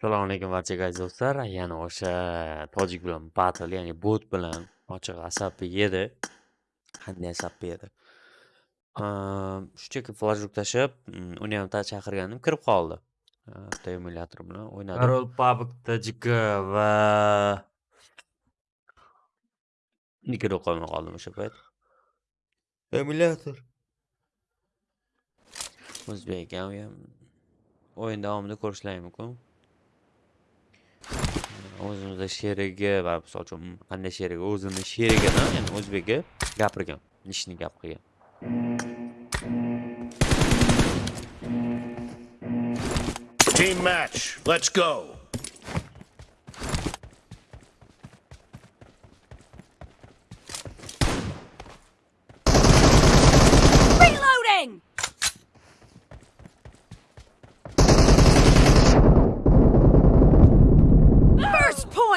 assalomu alaykum barchaga aziz do'stlar yana o'sha tojik bilan battle ya'ni bot bilan ochiq asabi yedi qanday asabi yedi ehm, shunchaki flashbuk tashlab mm, uni ham chaqirgandim kirib qoldi bitta ehm, emulyator bilan o'ynadim король пабк tjk va nikada qolmay qoldim o'sha payt emulyator o'zbek ham o'yin davomida ko'rishlari mumkin o'zimizda sherigi va misol uchun qanday sherigi o'zini sherigini ya'ni o'zbegi gapirgan ishni gap qilgan team match let's go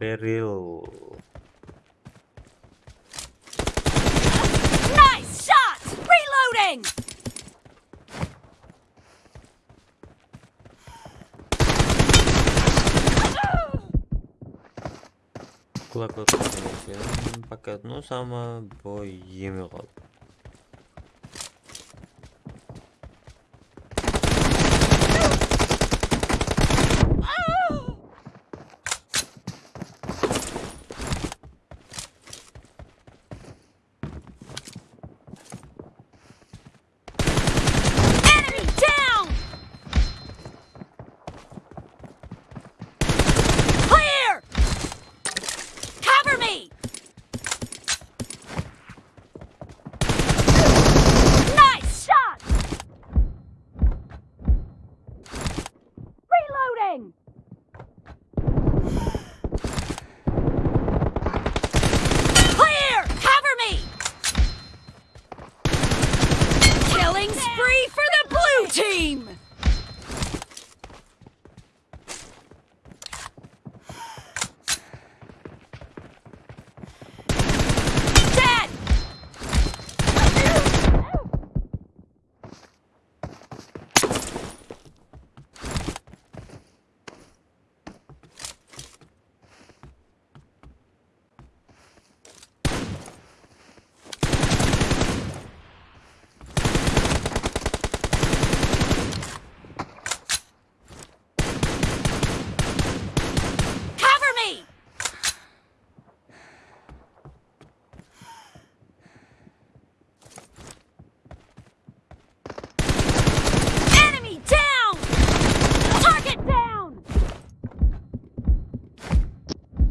Берил. Nice shot! Reloading! Кулак, кулак, пока, ну, сама боим его.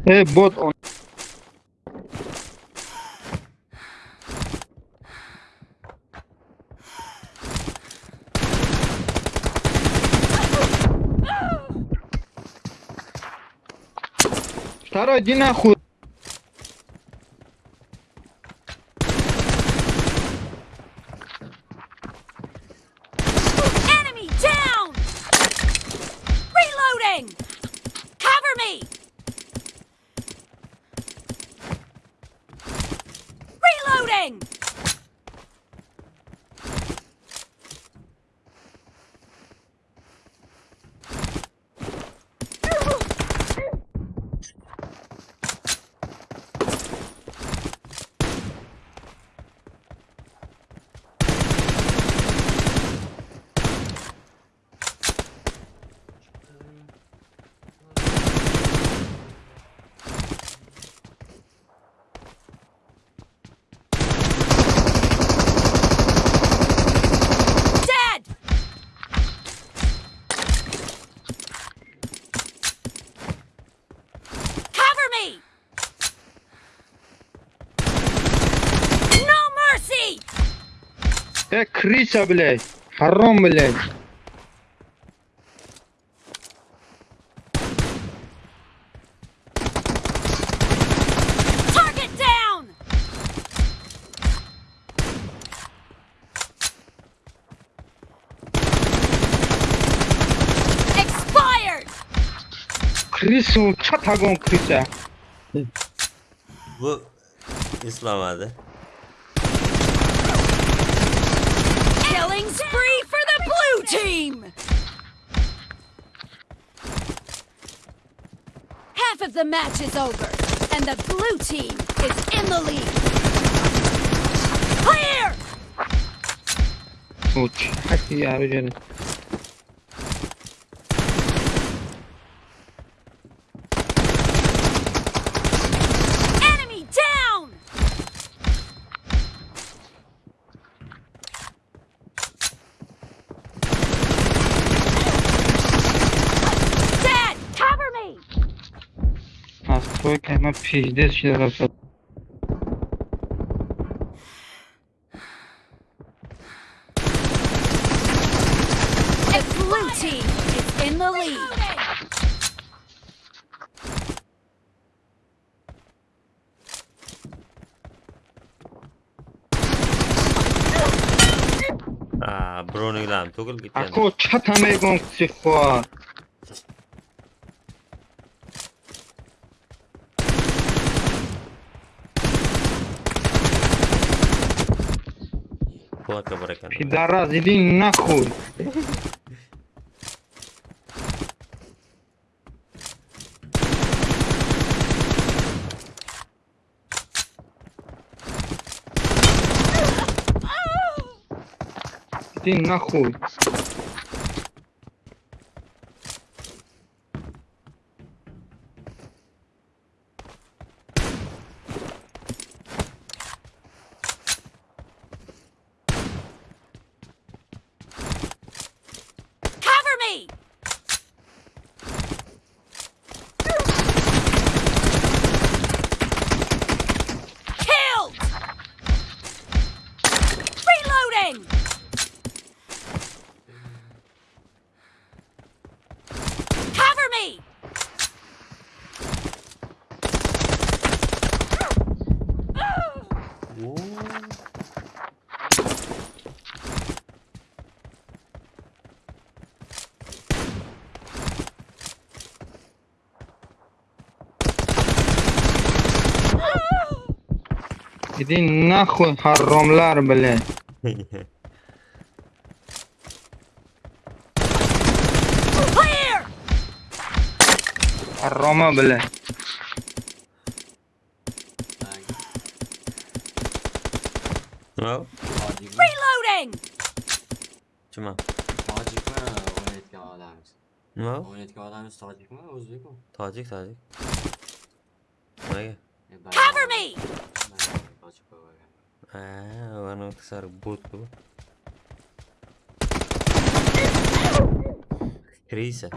Эй, бот, он... Второй, иди нахуй. Я крыса, блядь. Харом, блядь. Krisu, çat agon Krisa. Bu İslam adı. Killing spree for the blue team! Half of the match is over, and the blue team is in the lead. Clear! Uç, hadi yarı canım. Koyka hemen pijde şeyler atalım. Blue team is in the lead. 아, 브로닝이랑 독일 기타. 아코 차 타메 공치 코. Кулака баракана. Ну, Пидорас, иди нахуй. Ты нахуй. Иди нахуй, харомлар, блядь. Haroma, блядь. Well. Reloading. Cuma. Tacik mi oynatgan odamiz? Nima? Oynatgan odamiz tojikmi, o'zbekmi? Tojik, tojik. Nimaga? E, Cover me. короче говоря. А, ладно, ксар буту. Криса.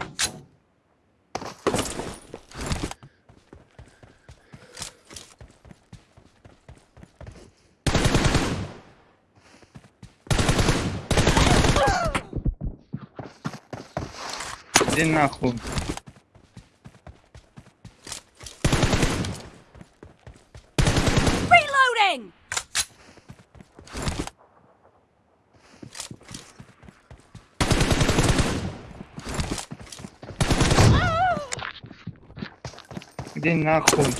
Иди нахуй. den nachholen.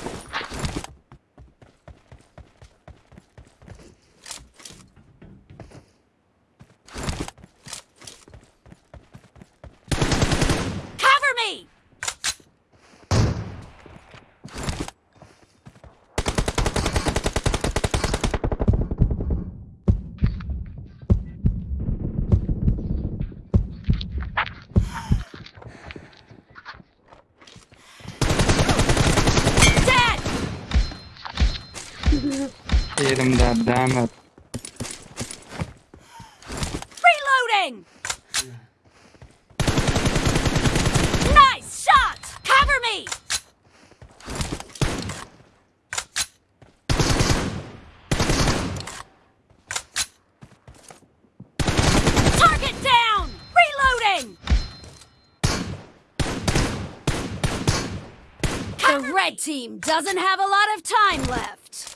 God damn it. Reloading! Nice shot! Cover me! Target down! Reloading! the red team doesn't have a lot of time left.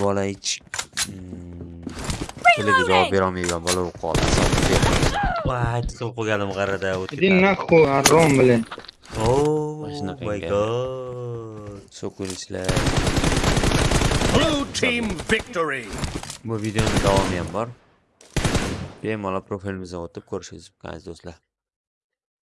bola ich televizor mm, javob berolmayman bola bo'lib qoldi tiqilib qo'yganim g'arada иди нахуй арон блин о май год so'kuvchilar blue team victory bu videoni davomi ham bor bemalol profilimizdan o'tib ko'rishingiz mumkin aziz do'stlar